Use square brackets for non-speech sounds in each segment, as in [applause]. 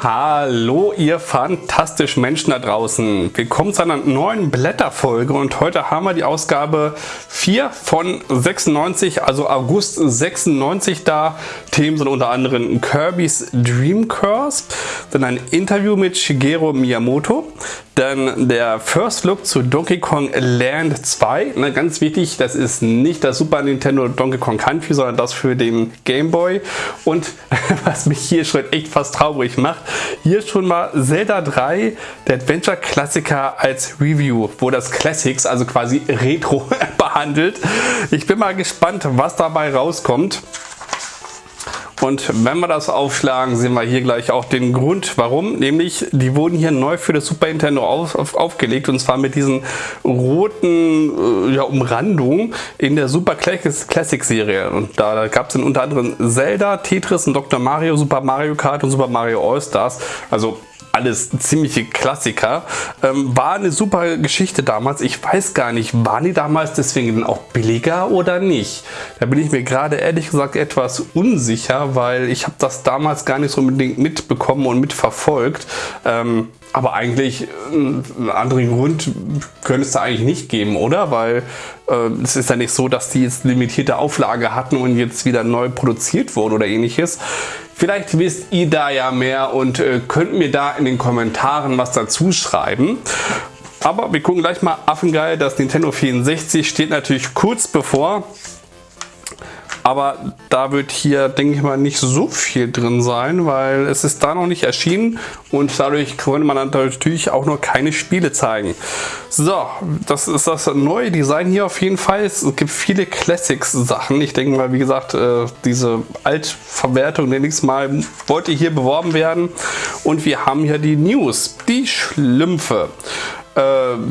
Hallo ihr fantastischen Menschen da draußen. Willkommen zu einer neuen Blätterfolge und heute haben wir die Ausgabe 4 von 96, also August 96 da. Themen sind unter anderem Kirby's Dream Curse, dann ein Interview mit Shigeru Miyamoto, dann der First Look zu Donkey Kong Land 2. Na, ganz wichtig, das ist nicht das Super Nintendo Donkey Kong Country, sondern das für den Game Boy. Und [laughs] was mich hier schon echt fast traurig macht, hier schon mal Zelda 3, der Adventure-Klassiker als Review, wo das Classics, also quasi [laughs] Retro, behandelt. Ich bin mal gespannt, was dabei rauskommt. Und wenn wir das aufschlagen, sehen wir hier gleich auch den Grund, warum. Nämlich, die wurden hier neu für das Super Nintendo auf, auf, aufgelegt und zwar mit diesen roten äh, ja, Umrandungen in der Super Classic Serie. Und da, da gab es unter anderem Zelda, Tetris und Dr. Mario, Super Mario Kart und Super Mario All Stars. Also alles ziemliche Klassiker. Ähm, war eine super Geschichte damals. Ich weiß gar nicht, waren die damals deswegen auch billiger oder nicht? Da bin ich mir gerade ehrlich gesagt etwas unsicher, weil ich habe das damals gar nicht so unbedingt mitbekommen und mitverfolgt. Ähm, aber eigentlich äh, einen anderen Grund könnte es da eigentlich nicht geben, oder? Weil äh, es ist ja nicht so, dass die jetzt limitierte Auflage hatten und jetzt wieder neu produziert wurden oder ähnliches. Vielleicht wisst ihr da ja mehr und äh, könnt mir da in den Kommentaren was dazu schreiben. Aber wir gucken gleich mal Affengeil, das Nintendo 64 steht natürlich kurz bevor. Aber da wird hier, denke ich mal, nicht so viel drin sein, weil es ist da noch nicht erschienen und dadurch konnte man natürlich auch noch keine Spiele zeigen. So, das ist das neue Design hier auf jeden Fall. Es gibt viele Classics-Sachen. Ich denke mal, wie gesagt, äh, diese Altverwertung, nenne ich es mal, wollte hier beworben werden. Und wir haben hier die News, die Schlümpfe. Äh, [laughs]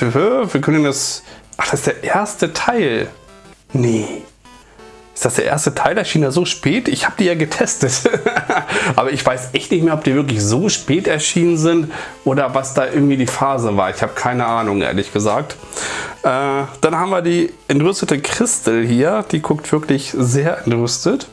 wir können das... Ach, das ist der erste Teil. Nee. Ist das der erste Teil? Erschien ja so spät? Ich habe die ja getestet. [laughs] Aber ich weiß echt nicht mehr, ob die wirklich so spät erschienen sind oder was da irgendwie die Phase war. Ich habe keine Ahnung, ehrlich gesagt. Äh, dann haben wir die entrüstete Christel hier. Die guckt wirklich sehr entrüstet.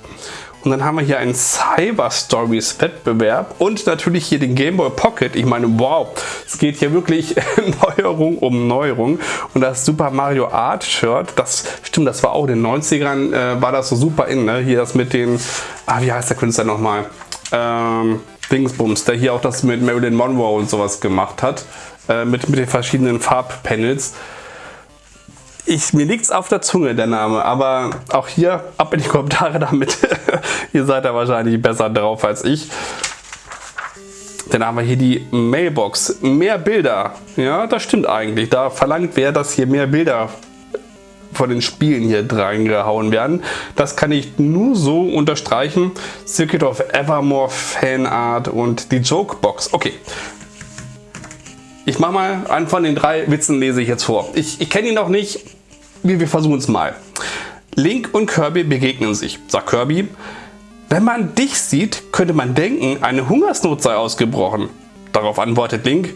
Und dann haben wir hier einen Cyber Stories Wettbewerb und natürlich hier den Game Boy Pocket. Ich meine, wow, es geht hier wirklich [laughs] Neuerung um Neuerung. Und das Super Mario Art Shirt, das stimmt, das war auch in den 90ern, äh, war das so super in. Ne? Hier das mit den, ah, wie heißt der Künstler nochmal? Ähm, Dingsbums, der hier auch das mit Marilyn Monroe und sowas gemacht hat. Äh, mit, mit den verschiedenen Farbpanels ich, mir es auf der Zunge, der Name, aber auch hier ab in die Kommentare damit. [laughs] Ihr seid da wahrscheinlich besser drauf als ich. Dann haben wir hier die Mailbox. Mehr Bilder. Ja, das stimmt eigentlich. Da verlangt wer, dass hier mehr Bilder von den Spielen hier reingehauen werden. Das kann ich nur so unterstreichen. Circuit of Evermore Fanart und die Jokebox. Okay, ich mache mal einen von den drei Witzen lese ich jetzt vor. Ich, ich kenne ihn noch nicht, wir, wir versuchen es mal. Link und Kirby begegnen sich, sagt Kirby. Wenn man dich sieht, könnte man denken, eine Hungersnot sei ausgebrochen. Darauf antwortet Link,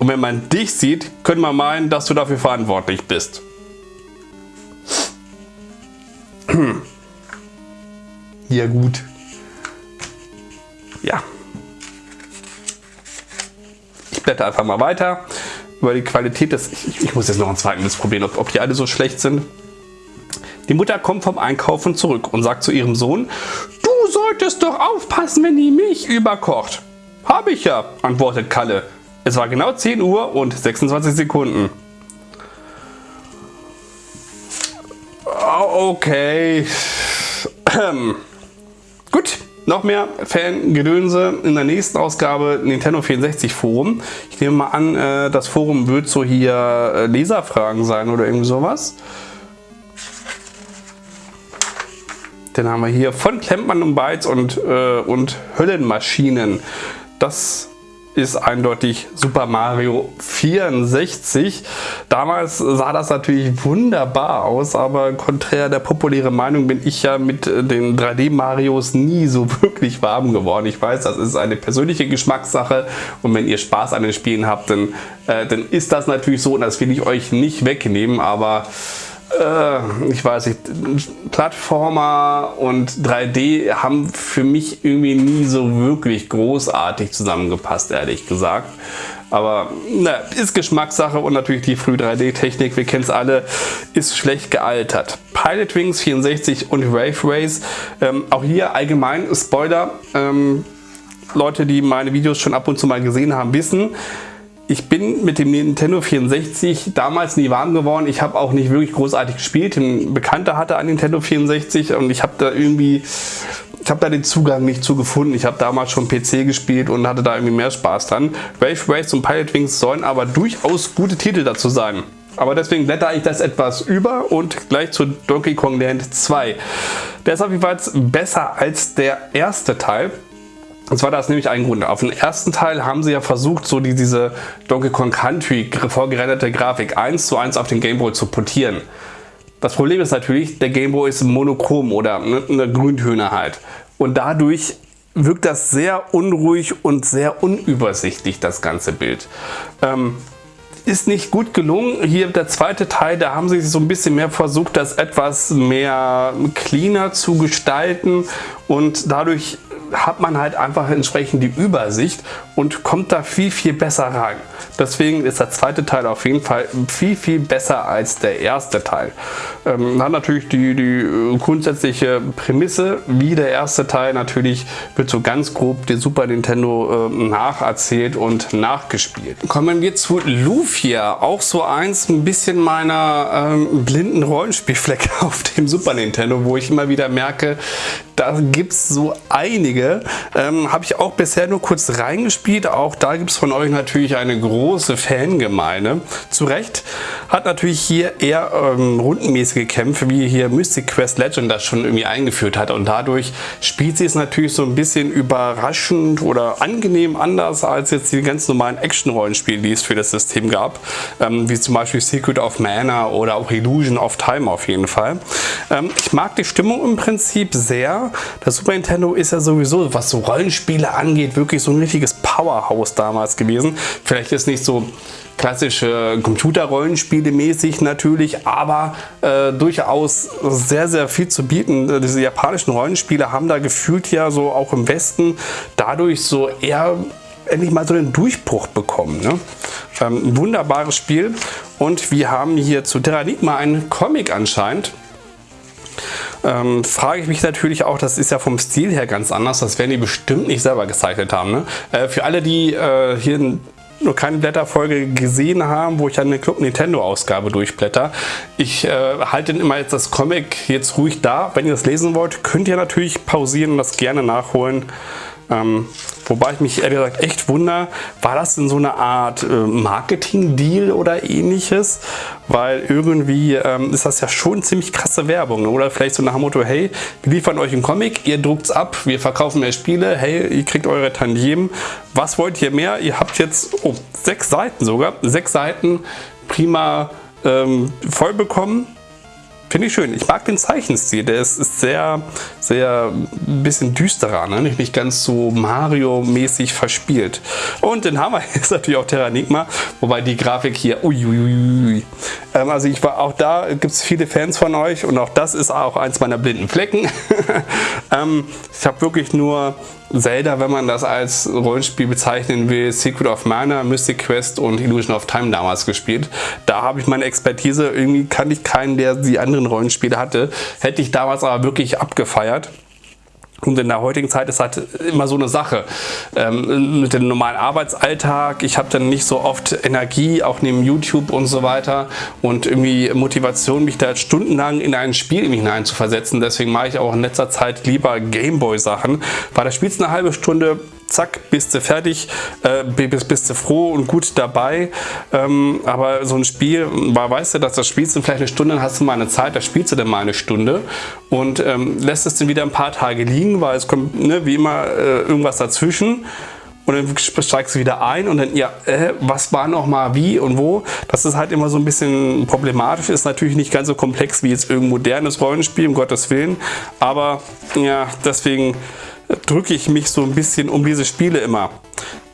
und wenn man dich sieht, könnte man meinen, dass du dafür verantwortlich bist. Ja gut. Ja. Blätter einfach mal weiter über die Qualität des... Ich, ich muss jetzt noch ein zweites probieren, ob, ob die alle so schlecht sind. Die Mutter kommt vom Einkaufen zurück und sagt zu ihrem Sohn, Du solltest doch aufpassen, wenn die Milch überkocht. Habe ich ja, antwortet Kalle. Es war genau 10 Uhr und 26 Sekunden. Okay. [clears throat] Noch mehr Fangedönse in der nächsten Ausgabe Nintendo 64 Forum. Ich nehme mal an, äh, das Forum wird so hier äh, Leserfragen sein oder irgendwie sowas. Dann haben wir hier von Klempmann und Bytes und, äh, und Höllenmaschinen. Das ist eindeutig Super Mario 64. Damals sah das natürlich wunderbar aus, aber konträr der populären Meinung bin ich ja mit den 3D-Marios nie so [laughs] wirklich warm geworden. Ich weiß, das ist eine persönliche Geschmackssache und wenn ihr Spaß an den Spielen habt, dann, äh, dann ist das natürlich so und das will ich euch nicht wegnehmen, aber äh, ich weiß nicht, Plattformer und 3D haben für mich irgendwie nie so wirklich großartig zusammengepasst, ehrlich gesagt. Aber na, ist Geschmackssache und natürlich die früh 3D-Technik, wir kennen es alle, ist schlecht gealtert. Pilot Wings 64 und Wave Race, ähm, auch hier allgemein Spoiler, ähm, Leute, die meine Videos schon ab und zu mal gesehen haben, wissen, ich bin mit dem Nintendo 64 damals nie warm geworden. Ich habe auch nicht wirklich großartig gespielt. Ein Bekannter hatte ein Nintendo 64 und ich habe da irgendwie, ich habe da den Zugang nicht zu gefunden. Ich habe damals schon PC gespielt und hatte da irgendwie mehr Spaß dran. Wave Race und Pilot Wings sollen aber durchaus gute Titel dazu sein. Aber deswegen blätter ich das etwas über und gleich zu Donkey Kong Land 2. Der ist auf jeden Fall besser als der erste Teil. Und zwar das nämlich ein Grund. Auf dem ersten Teil haben sie ja versucht, so die, diese Donkey Kong Country vorgerenderte Grafik 1 zu 1 auf den Game Boy zu portieren. Das Problem ist natürlich, der Game Boy ist monochrom oder eine Grüntöne halt. Und dadurch wirkt das sehr unruhig und sehr unübersichtlich, das ganze Bild. Ähm, ist nicht gut gelungen. Hier der zweite Teil, da haben sie so ein bisschen mehr versucht, das etwas mehr cleaner zu gestalten und dadurch hat man halt einfach entsprechend die Übersicht und kommt da viel, viel besser rein. Deswegen ist der zweite Teil auf jeden Fall viel, viel besser als der erste Teil. Ähm, hat natürlich die, die grundsätzliche Prämisse, wie der erste Teil natürlich wird so ganz grob der Super Nintendo äh, nacherzählt und nachgespielt. Kommen wir zu Lufia, auch so eins ein bisschen meiner ähm, blinden Rollenspielflecke [laughs] auf dem Super Nintendo, wo ich immer wieder merke, da gibt es so einige. Ähm, Habe ich auch bisher nur kurz reingespielt. Auch da gibt es von euch natürlich eine große Fangemeinde. Zu Recht hat natürlich hier eher ähm, rundenmäßige Kämpfe, wie hier Mystic Quest Legend das schon irgendwie eingeführt hat. Und dadurch spielt sie es natürlich so ein bisschen überraschend oder angenehm anders als jetzt die ganz normalen Action-Rollenspiele, die es für das System gab. Ähm, wie zum Beispiel Secret of Mana oder auch Illusion of Time auf jeden Fall. Ähm, ich mag die Stimmung im Prinzip sehr. Das Super Nintendo ist ja sowieso, was so Rollenspiele angeht, wirklich so ein richtiges Powerhouse damals gewesen. Vielleicht ist nicht so klassische Computerrollenspiele mäßig natürlich, aber äh, durchaus sehr, sehr viel zu bieten. Diese japanischen Rollenspiele haben da gefühlt ja so auch im Westen dadurch so eher endlich mal so den Durchbruch bekommen. Ne? Ähm, wunderbares Spiel und wir haben hier zu Terranigma einen Comic anscheinend ähm, frage ich mich natürlich auch, das ist ja vom Stil her ganz anders, das werden die bestimmt nicht selber gezeichnet haben. Ne? Äh, für alle, die äh, hier nur keine Blätterfolge gesehen haben, wo ich eine Club Nintendo Ausgabe durchblätter. Ich äh, halte immer jetzt das Comic jetzt ruhig da. Wenn ihr das lesen wollt, könnt ihr natürlich pausieren und das gerne nachholen. Ähm, wobei ich mich ehrlich gesagt echt wundere, war das denn so eine Art äh, Marketing-Deal oder ähnliches? Weil irgendwie ähm, ist das ja schon ziemlich krasse Werbung. Oder vielleicht so nach dem Motto, hey, wir liefern euch einen Comic, ihr druckt es ab, wir verkaufen mehr Spiele, hey, ihr kriegt eure Tantiemen. Was wollt ihr mehr? Ihr habt jetzt oh, sechs Seiten sogar, sechs Seiten prima ähm, voll Finde ich schön. Ich mag den Zeichenstil. Der ist, ist sehr, sehr ein bisschen düsterer, ne? nicht, ganz so Mario-mäßig verspielt. Und den Hammer ist [laughs] natürlich auch Terranigma, wobei die Grafik hier, uiuiui. Ähm, also ich war auch da, gibt es viele Fans von euch und auch das ist auch eins meiner blinden Flecken. [laughs] ähm, ich habe wirklich nur Zelda, wenn man das als Rollenspiel bezeichnen will, Secret of Mana, Mystic Quest und Illusion of Time damals gespielt. Da habe ich meine Expertise, irgendwie kannte ich keinen, der die anderen Rollenspiele hatte. Hätte ich damals aber wirklich abgefeiert. Und in der heutigen Zeit ist halt immer so eine Sache. Ähm, mit dem normalen Arbeitsalltag, ich habe dann nicht so oft Energie, auch neben YouTube und so weiter und irgendwie Motivation, mich da stundenlang in ein Spiel hinein zu versetzen. Deswegen mache ich auch in letzter Zeit lieber Gameboy-Sachen, weil da spielst du eine halbe Stunde, zack, bist du fertig, äh, bist, bist du froh und gut dabei. Ähm, aber so ein Spiel, weißt du, dass das spielst du vielleicht eine Stunde, dann hast du mal eine Zeit, da spielst du dann mal eine Stunde und ähm, lässt es dann wieder ein paar Tage liegen, weil es kommt ne, wie immer äh, irgendwas dazwischen und dann steigst du wieder ein und dann, ja, äh, was war noch mal wie und wo. Das ist halt immer so ein bisschen problematisch, ist natürlich nicht ganz so komplex wie jetzt irgendein modernes Rollenspiel, um Gottes Willen, aber ja, deswegen drücke ich mich so ein bisschen um diese Spiele immer.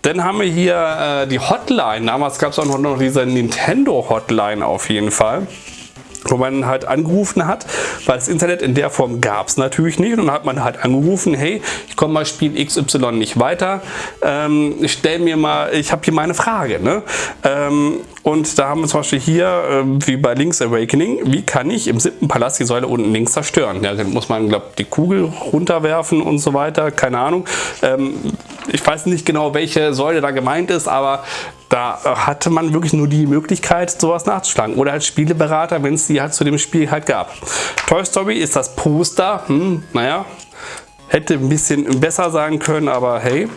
Dann haben wir hier äh, die Hotline. Damals gab es auch noch diese Nintendo Hotline auf jeden Fall. Wo man halt angerufen hat, weil das Internet in der Form gab es natürlich nicht. Und dann hat man halt angerufen, hey, ich komme mal Spiel XY nicht weiter, ähm, ich stell mir mal, ich habe hier meine Frage. Ne? Ähm, und da haben wir zum Beispiel hier, äh, wie bei Link's Awakening, wie kann ich im siebten Palast die Säule unten links zerstören? Ja, dann muss man, glaube die Kugel runterwerfen und so weiter, keine Ahnung. Ähm, ich weiß nicht genau, welche Säule da gemeint ist, aber da hatte man wirklich nur die Möglichkeit, sowas nachzuschlagen. Oder als Spieleberater, wenn es die halt zu dem Spiel halt gab. Toy Story ist das Poster. Hm, naja, hätte ein bisschen besser sein können, aber hey.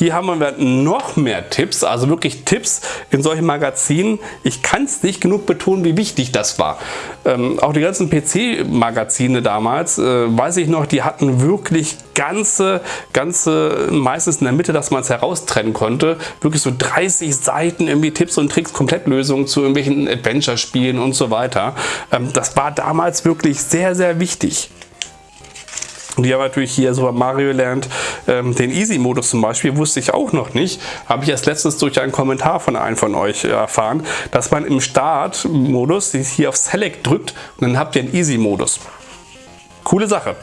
Hier haben wir noch mehr Tipps, also wirklich Tipps in solchen Magazinen. Ich kann es nicht genug betonen, wie wichtig das war. Ähm, auch die ganzen PC-Magazine damals, äh, weiß ich noch, die hatten wirklich ganze, ganze, meistens in der Mitte, dass man es heraustrennen konnte, wirklich so 30 Seiten irgendwie Tipps und Tricks, Komplettlösungen zu irgendwelchen Adventure-Spielen und so weiter. Ähm, das war damals wirklich sehr, sehr wichtig. Und die haben natürlich hier Super Mario Land, ähm, den Easy-Modus zum Beispiel, wusste ich auch noch nicht. Habe ich erst letztens durch einen Kommentar von einem von euch erfahren, dass man im Start-Modus hier auf Select drückt und dann habt ihr einen Easy-Modus. Coole Sache.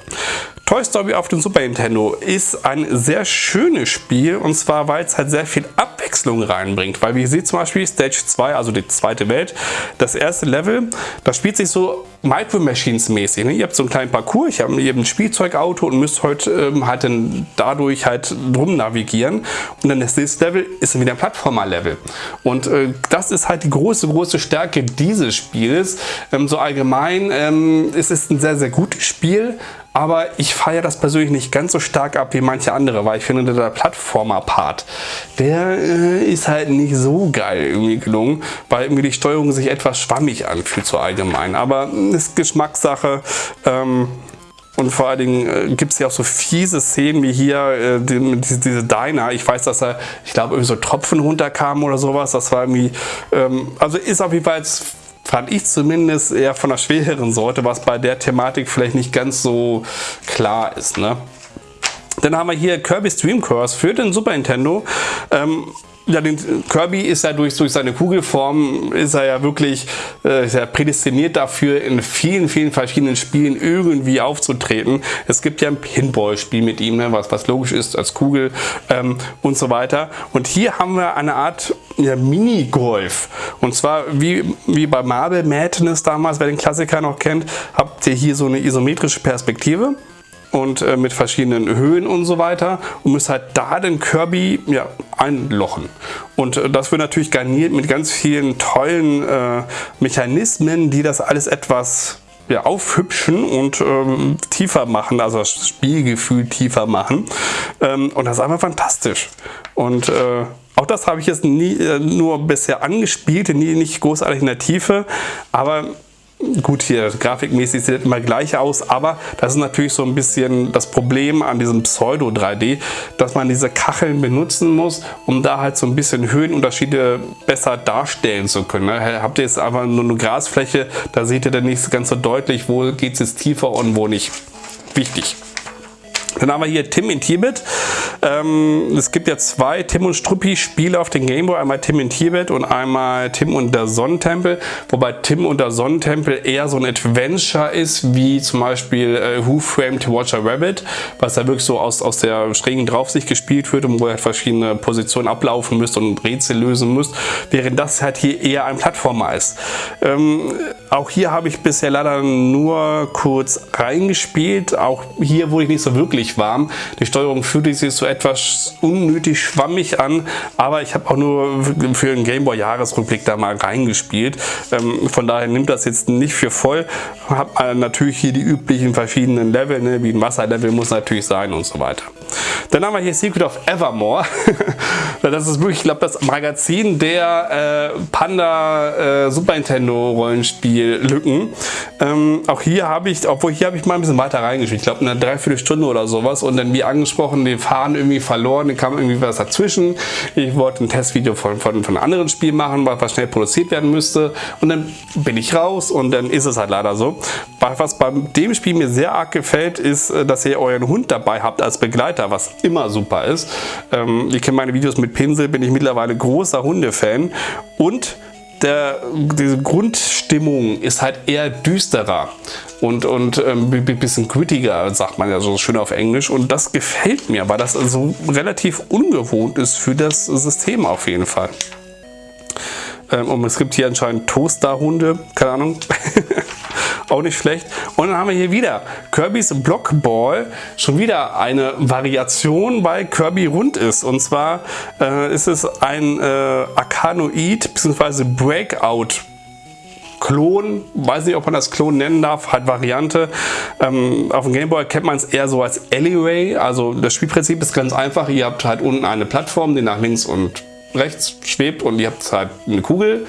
Toy Story auf dem Super Nintendo ist ein sehr schönes Spiel und zwar, weil es halt sehr viel Abwechslung reinbringt. Weil wie ihr seht zum Beispiel Stage 2, also die zweite Welt, das erste Level, das spielt sich so Micro Machines mäßig. Ne? Ihr habt so einen kleinen Parcours, ich habe ein Spielzeugauto und müsst heute ähm, halt dann dadurch halt drum navigieren. Und dann das nächste Level ist dann wieder ein Plattformer-Level. Und äh, das ist halt die große, große Stärke dieses Spiels. Ähm, so allgemein ähm, es ist ein sehr, sehr gutes Spiel, aber ich feiere das persönlich nicht ganz so stark ab wie manche andere, weil ich finde, der Plattformer-Part, der äh, ist halt nicht so geil irgendwie gelungen, weil irgendwie die Steuerung sich etwas schwammig anfühlt so allgemein. Aber ist Geschmackssache. Ähm, und vor allen Dingen äh, gibt es ja auch so fiese Szenen wie hier, äh, die, diese, diese Diner. Ich weiß, dass da, ich glaube, irgendwie so Tropfen runterkamen oder sowas. Das war irgendwie, ähm, also ist auf jeden Fall fand ich zumindest eher von der schwereren Sorte, was bei der Thematik vielleicht nicht ganz so klar ist. Ne? Dann haben wir hier Kirby's Dream Course für den Super Nintendo. Ähm, ja, den Kirby ist ja durch, durch seine Kugelform, ist er ja wirklich äh, ist ja prädestiniert dafür, in vielen, vielen verschiedenen Spielen irgendwie aufzutreten. Es gibt ja ein Pinball-Spiel mit ihm, ne, was, was logisch ist als Kugel ähm, und so weiter. Und hier haben wir eine Art ja, Mini-Golf. Und zwar wie, wie bei Marble Madness damals, wer den Klassiker noch kennt, habt ihr hier so eine isometrische Perspektive und äh, mit verschiedenen Höhen und so weiter und müsst halt da den Kirby ja, einlochen. Und äh, das wird natürlich garniert mit ganz vielen tollen äh, Mechanismen, die das alles etwas ja, aufhübschen und ähm, tiefer machen, also das Spielgefühl tiefer machen. Ähm, und das ist einfach fantastisch. Und äh, auch das habe ich jetzt nie, äh, nur bisher angespielt, nie, nicht großartig in der Tiefe, aber Gut, hier grafikmäßig sieht es immer gleich aus, aber das ist natürlich so ein bisschen das Problem an diesem Pseudo 3D, dass man diese Kacheln benutzen muss, um da halt so ein bisschen Höhenunterschiede besser darstellen zu können. Ne? Habt ihr jetzt einfach nur eine Grasfläche, da seht ihr dann nicht ganz so deutlich, wo geht es jetzt tiefer und wo nicht. Wichtig. Dann haben wir hier Tim in Tibet. Ähm, es gibt ja zwei Tim und Struppi Spiele auf den Gameboy. Einmal Tim in Tibet und einmal Tim und der Sonnentempel. Wobei Tim und der Sonnentempel eher so ein Adventure ist, wie zum Beispiel äh, Who Framed Watcher Rabbit, was da wirklich so aus, aus der schrägen Draufsicht gespielt wird und wo ihr halt verschiedene Positionen ablaufen müsst und Rätsel lösen müsst. Während das halt hier eher ein Plattformer ist. Ähm, auch hier habe ich bisher leider nur kurz reingespielt. Auch hier wurde ich nicht so wirklich warm. Die Steuerung fühlte sich so etwas unnötig schwammig an, aber ich habe auch nur für einen Gameboy Jahresrückblick da mal reingespielt. Ähm, von daher nimmt das jetzt nicht für voll. Habe äh, natürlich hier die üblichen verschiedenen Level, ne, wie ein Wasserlevel muss natürlich sein und so weiter. Dann haben wir hier Secret of Evermore. [laughs] das ist wirklich, ich glaube, das Magazin der äh, Panda äh, Super Nintendo Rollenspiel Lücken. Ähm, auch hier habe ich, obwohl hier habe ich mal ein bisschen weiter reingespielt. Ich glaube, eine Dreiviertelstunde oder sowas. Und dann wie angesprochen, den Faden irgendwie verloren. Dann kam irgendwie was dazwischen. Ich wollte ein Testvideo von, von, von einem anderen Spiel machen, was schnell produziert werden müsste. Und dann bin ich raus und dann ist es halt leider so. Was bei dem Spiel mir sehr arg gefällt, ist, äh, dass ihr euren Hund dabei habt als Begleiter, was immer super ist. Ähm, ihr kennt meine Videos mit Pinsel, bin ich mittlerweile großer Hundefan. Und der, diese Grundstimmung Stimmung ist halt eher düsterer und, und ähm, ein bisschen grittiger, sagt man ja so schön auf Englisch. Und das gefällt mir, weil das also relativ ungewohnt ist für das System auf jeden Fall. Ähm, und es gibt hier anscheinend Toasterhunde, keine Ahnung. [laughs] auch nicht schlecht. Und dann haben wir hier wieder Kirby's Blockball, schon wieder eine Variation, weil Kirby rund ist. Und zwar äh, ist es ein äh, Arkanoid bzw. Breakout Klon, weiß nicht, ob man das Klon nennen darf, hat Variante. Ähm, auf dem Gameboy kennt man es eher so als Alleyway. Also das Spielprinzip ist ganz einfach. Ihr habt halt unten eine Plattform, die nach links und rechts schwebt und ihr habt halt eine Kugel.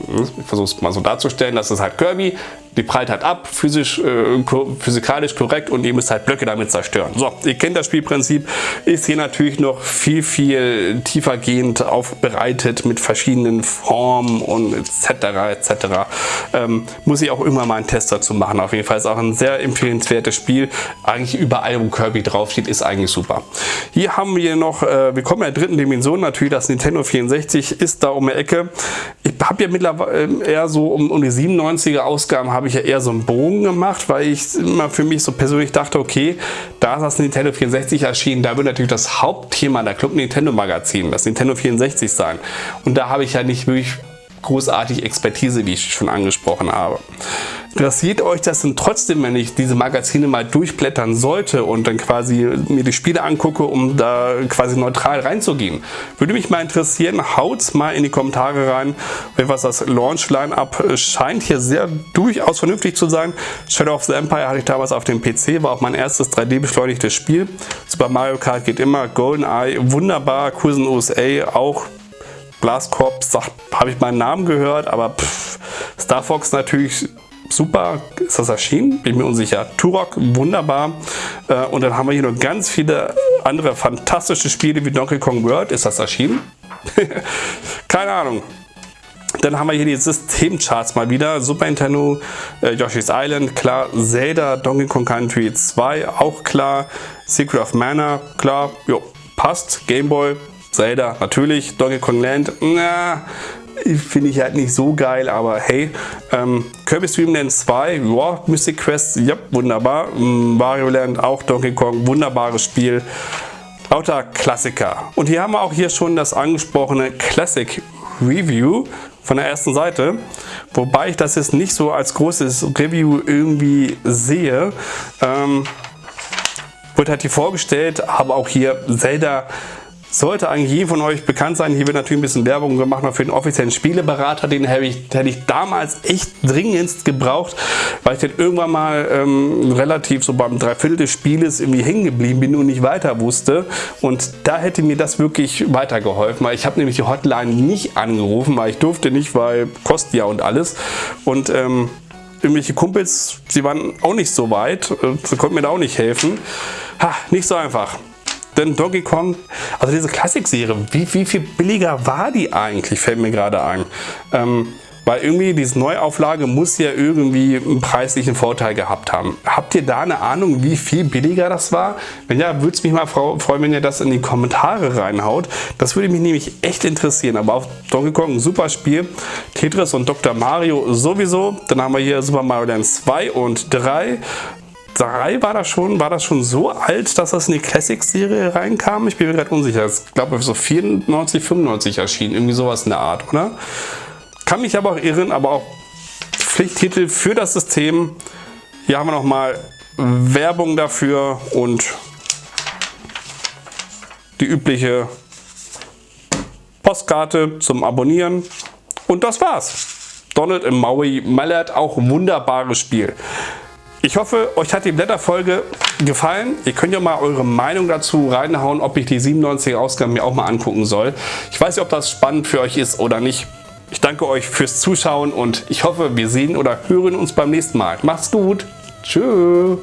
Ich versuche es mal so darzustellen, das ist halt Kirby die prallt halt ab, physisch, äh, physikalisch korrekt und ihr müsst halt Blöcke damit zerstören. So, ihr kennt das Spielprinzip, ist hier natürlich noch viel, viel tiefergehend aufbereitet mit verschiedenen Formen und etc. etc. Ähm, muss ich auch immer mal einen Test dazu machen. Auf jeden Fall ist auch ein sehr empfehlenswertes Spiel. Eigentlich überall, wo Kirby draufsteht, ist eigentlich super. Hier haben wir noch, äh, wir kommen in der dritten Dimension, natürlich das Nintendo 64 ist da um die Ecke. Ich habe ja mittlerweile äh, eher so um, um die 97er Ausgaben habe ich ja eher so einen Bogen gemacht, weil ich immer für mich so persönlich dachte, okay, da ist das Nintendo 64 erschienen, da wird natürlich das Hauptthema der Club Nintendo Magazin, das Nintendo 64 sein. Und da habe ich ja nicht wirklich großartig Expertise, wie ich schon angesprochen habe. Interessiert euch das denn trotzdem, wenn ich diese Magazine mal durchblättern sollte und dann quasi mir die Spiele angucke, um da quasi neutral reinzugehen? Würde mich mal interessieren, haut's mal in die Kommentare rein, was das Launch-Line-Up scheint hier sehr durchaus vernünftig zu sein. Shadow of the Empire hatte ich damals auf dem PC, war auch mein erstes 3D-beschleunigtes Spiel. Super Mario Kart geht immer, GoldenEye, wunderbar, Cousin USA auch Blast Corps, habe ich meinen Namen gehört, aber pff, Star Fox natürlich super. Ist das erschienen? Bin mir unsicher. Turok, wunderbar. Äh, und dann haben wir hier noch ganz viele andere fantastische Spiele wie Donkey Kong World. Ist das erschienen? [laughs] Keine Ahnung. Dann haben wir hier die Systemcharts mal wieder. Super Nintendo, äh, Yoshi's Island, klar. Zelda, Donkey Kong Country 2, auch klar. Secret of Mana, klar. Jo, passt. Game Boy, Zelda, natürlich. Donkey Kong Land, na, finde ich halt nicht so geil, aber hey. Ähm, Kirby Stream Land 2, ja, Mystic Quest, ja, wunderbar. Mm, Mario Land, auch Donkey Kong, wunderbares Spiel. Lauter Klassiker. Und hier haben wir auch hier schon das angesprochene Classic Review von der ersten Seite. Wobei ich das jetzt nicht so als großes Review irgendwie sehe. Ähm, wird halt hier vorgestellt, aber auch hier Zelda sollte eigentlich jedem von euch bekannt sein. Hier wird natürlich ein bisschen Werbung gemacht für den offiziellen Spieleberater. Den hätte ich, hätte ich damals echt dringendst gebraucht, weil ich dann irgendwann mal ähm, relativ so beim Dreiviertel des Spieles irgendwie hängen geblieben bin und nicht weiter wusste. Und da hätte mir das wirklich weitergeholfen, weil ich habe nämlich die Hotline nicht angerufen, weil ich durfte nicht, weil kostet ja und alles. Und ähm, irgendwelche Kumpels, sie waren auch nicht so weit, äh, sie konnten mir da auch nicht helfen. Ha, nicht so einfach. Denn Donkey Kong, also diese Klassik-Serie, wie, wie viel billiger war die eigentlich, fällt mir gerade ein. Ähm, weil irgendwie diese Neuauflage muss ja irgendwie einen preislichen Vorteil gehabt haben. Habt ihr da eine Ahnung, wie viel billiger das war? Wenn ja, würde es mich mal freuen, wenn ihr das in die Kommentare reinhaut. Das würde mich nämlich echt interessieren. Aber auf Donkey Kong super Spiel. Tetris und Dr. Mario sowieso. Dann haben wir hier Super Mario Land 2 und 3. 3 war das schon, war das schon so alt, dass das in die Classics-Serie reinkam? Ich bin mir gerade unsicher. Ich glaube, so 94, 95 erschienen. Irgendwie sowas in der Art, oder? Kann mich aber auch irren, aber auch Pflichttitel für das System. Hier haben wir nochmal Werbung dafür und die übliche Postkarte zum Abonnieren. Und das war's. Donald im Maui Mallard, auch wunderbares Spiel. Ich hoffe, euch hat die Blätterfolge gefallen. Ihr könnt ja mal eure Meinung dazu reinhauen, ob ich die 97 Ausgaben mir auch mal angucken soll. Ich weiß nicht, ob das spannend für euch ist oder nicht. Ich danke euch fürs Zuschauen und ich hoffe, wir sehen oder hören uns beim nächsten Mal. Macht's gut. Tschüss.